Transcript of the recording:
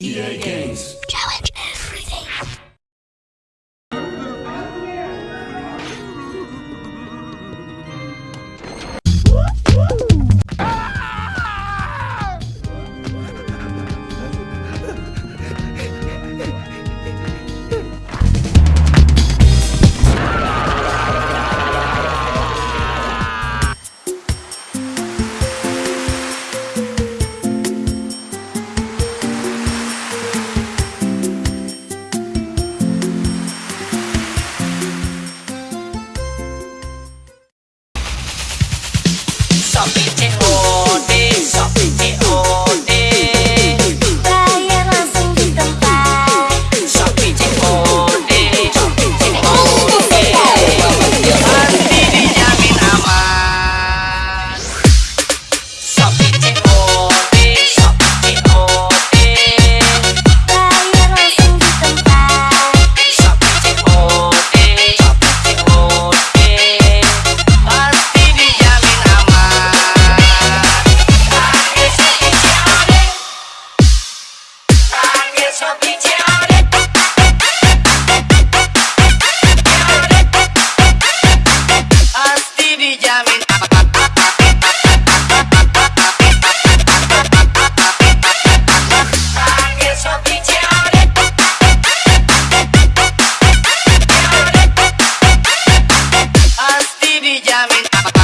EA Games. Challenge Bye.